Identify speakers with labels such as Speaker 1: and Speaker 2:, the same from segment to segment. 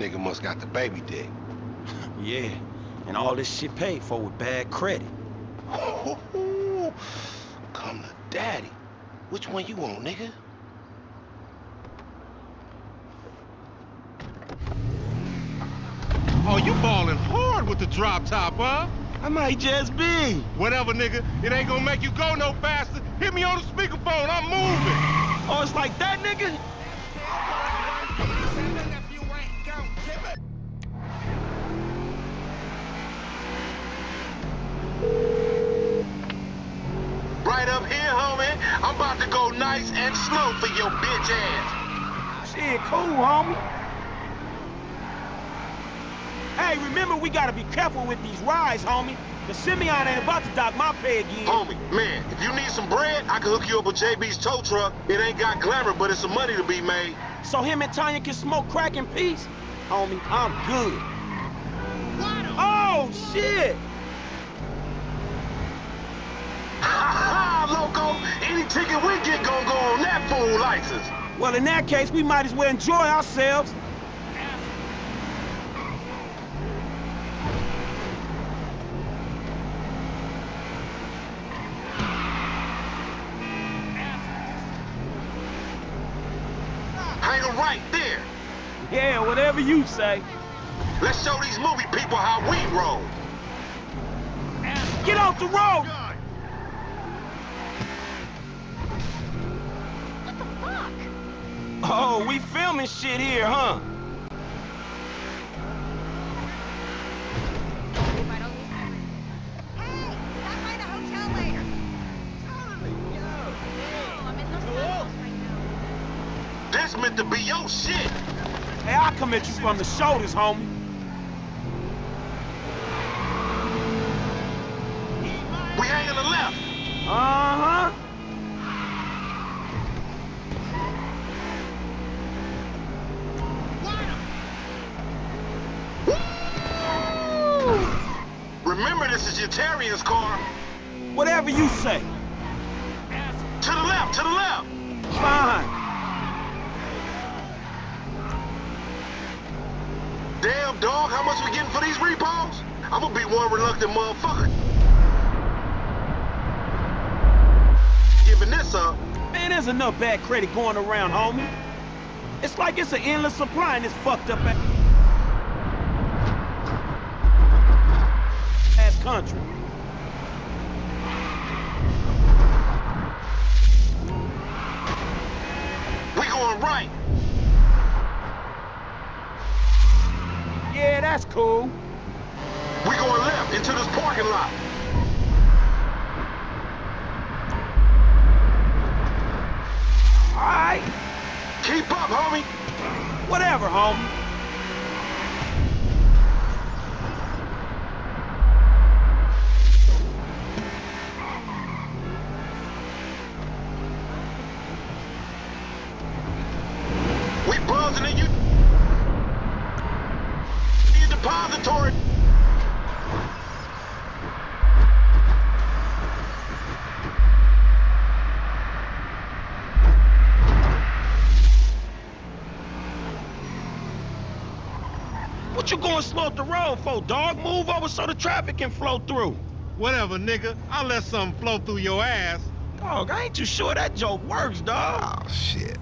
Speaker 1: nigga must got the baby dick.
Speaker 2: yeah, and all this shit paid for with bad credit.
Speaker 1: Come to daddy. Which one you want, nigga?
Speaker 3: Oh, you balling hard with the drop top, huh?
Speaker 2: I might just be.
Speaker 3: Whatever, nigga. It ain't gonna make you go no faster. Hit me on the speakerphone. I'm moving.
Speaker 2: Oh, it's like that, nigga?
Speaker 1: I'm about to go nice and slow for your bitch ass.
Speaker 2: Shit, cool, homie. Hey, remember we gotta be careful with these rides, homie. The Simeon ain't about to dock my pay again.
Speaker 1: Homie, man, if you need some bread, I can hook you up with JB's tow truck. It ain't got glamour, but it's some money to be made.
Speaker 2: So him and Tonya can smoke crack in peace? Homie, I'm good. Oh, shit!
Speaker 1: Loco! Any ticket we get gon' go on that fool license.
Speaker 2: Well, in that case, we might as well enjoy ourselves.
Speaker 1: Hang right there.
Speaker 2: Yeah, whatever you say.
Speaker 1: Let's show these movie people how we roll.
Speaker 2: Get off the road! Oh, we filming shit here, huh?
Speaker 4: Right, I'll lose memory. Hey, stop by the hotel later. No, I'm in Los Angeles right now.
Speaker 1: This meant to be your shit.
Speaker 2: Hey, I'll come at you from the shoulders, homie.
Speaker 1: We hang on the left.
Speaker 2: Uh-huh.
Speaker 1: Remember, this is Yetarian's car.
Speaker 2: Whatever you say.
Speaker 1: To the left, to the left.
Speaker 2: Fine.
Speaker 1: Damn, dog, how much we getting for these repos? I'm gonna be one reluctant motherfucker. Giving this up.
Speaker 2: Man, there's enough bad credit going around, homie. It's like it's an endless supply in this fucked up ass country.
Speaker 1: We going right.
Speaker 2: Yeah, that's cool.
Speaker 1: We going left into this parking lot.
Speaker 2: All right.
Speaker 1: Keep up, homie.
Speaker 2: Whatever, homie.
Speaker 1: We buzzing in you. Your depository.
Speaker 2: What you going slow up the road for, dog? Move over so the traffic can flow through.
Speaker 3: Whatever, nigga. I'll let something flow through your ass.
Speaker 2: Dog, I ain't too sure that joke works, dog.
Speaker 1: Oh, shit.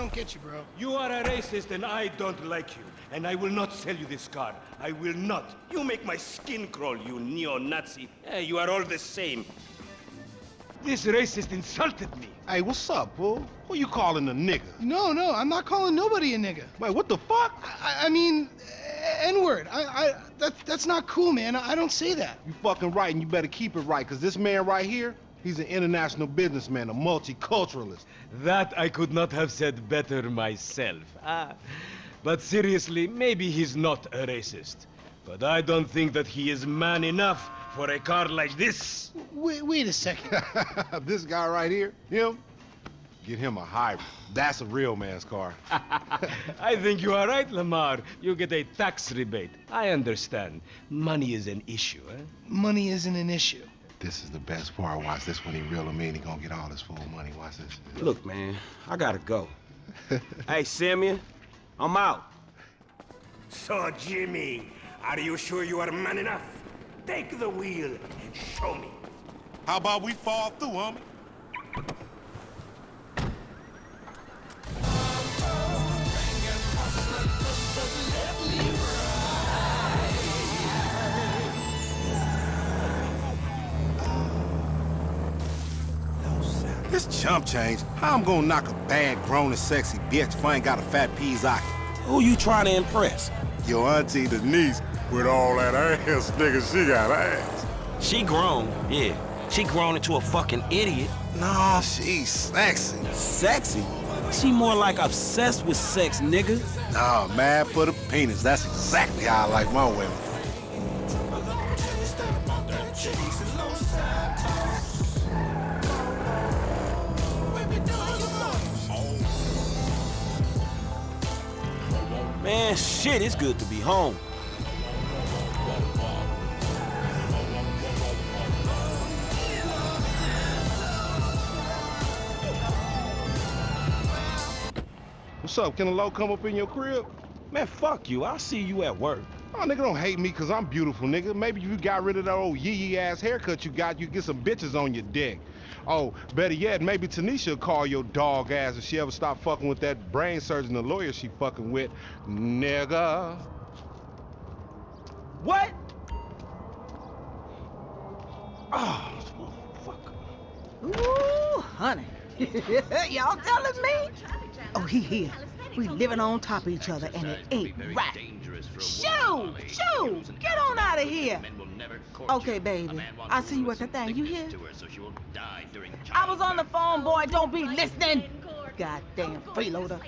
Speaker 5: Don't get you, bro.
Speaker 6: You are a racist and I don't like you. And I will not sell you this car. I will not. You make my skin crawl, you neo-Nazi. Eh, you are all the same. This racist insulted me.
Speaker 3: Hey, what's up, bro? Who you calling a nigga?
Speaker 5: No, no, I'm not calling nobody a nigga.
Speaker 3: Wait, what the fuck?
Speaker 5: I, I mean, N-word. I, I, that, that's not cool, man. I, I don't say that.
Speaker 3: You fucking right, and you better keep it right, because this man right here, he's an international businessman, a multiculturalist.
Speaker 6: That I could not have said better myself. Ah. But seriously, maybe he's not a racist. But I don't think that he is man enough for a car like this.
Speaker 5: Wait, wait a second.
Speaker 3: this guy right here, him, get him a hybrid. That's a real man's car.
Speaker 6: I think you are right, Lamar. You get a tax rebate. I understand. Money is an issue, eh?
Speaker 5: Money isn't an issue.
Speaker 3: This is the best part. Watch this when he reel him in. He gonna get all his full money. Watch this.
Speaker 6: Look, man, I gotta go. hey, Simeon, I'm out. So, Jimmy, are you sure you are man enough? Take the wheel and show me.
Speaker 3: How about we fall through, homie? Chump change. How I'm gonna knock a bad, grown and sexy bitch if I ain't got a fat pizzaki?
Speaker 2: Who you trying to impress?
Speaker 3: Your auntie Denise, with all that ass, nigga, she got ass.
Speaker 2: She grown, yeah. She grown into a fucking idiot.
Speaker 3: Nah, she's sexy.
Speaker 2: Sexy? She more like obsessed with sex, nigga.
Speaker 3: Nah, mad for the penis. That's exactly how I like my women.
Speaker 2: Man, shit, it's good to be home.
Speaker 3: What's up? Can a low come up in your crib?
Speaker 2: Man, fuck you. I'll see you at work.
Speaker 3: Oh, nigga, don't hate me because I'm beautiful, nigga. Maybe if you got rid of that old yee-yee ass haircut you got, you get some bitches on your dick. Oh, better yet, maybe Tanisha will call your dog ass if she ever stop fucking with that brain surgeon, the lawyer she fucking with. Nigga.
Speaker 6: What?
Speaker 2: Oh,
Speaker 7: Ooh, honey. Y'all telling me? Oh, he here. We living on top of each other, and it ain't right. Shoo! Shoo! Get on out of here! Okay, baby. I'll see you at the thing. You hear? I was on the phone, boy. Don't be listening. Goddamn freeloader.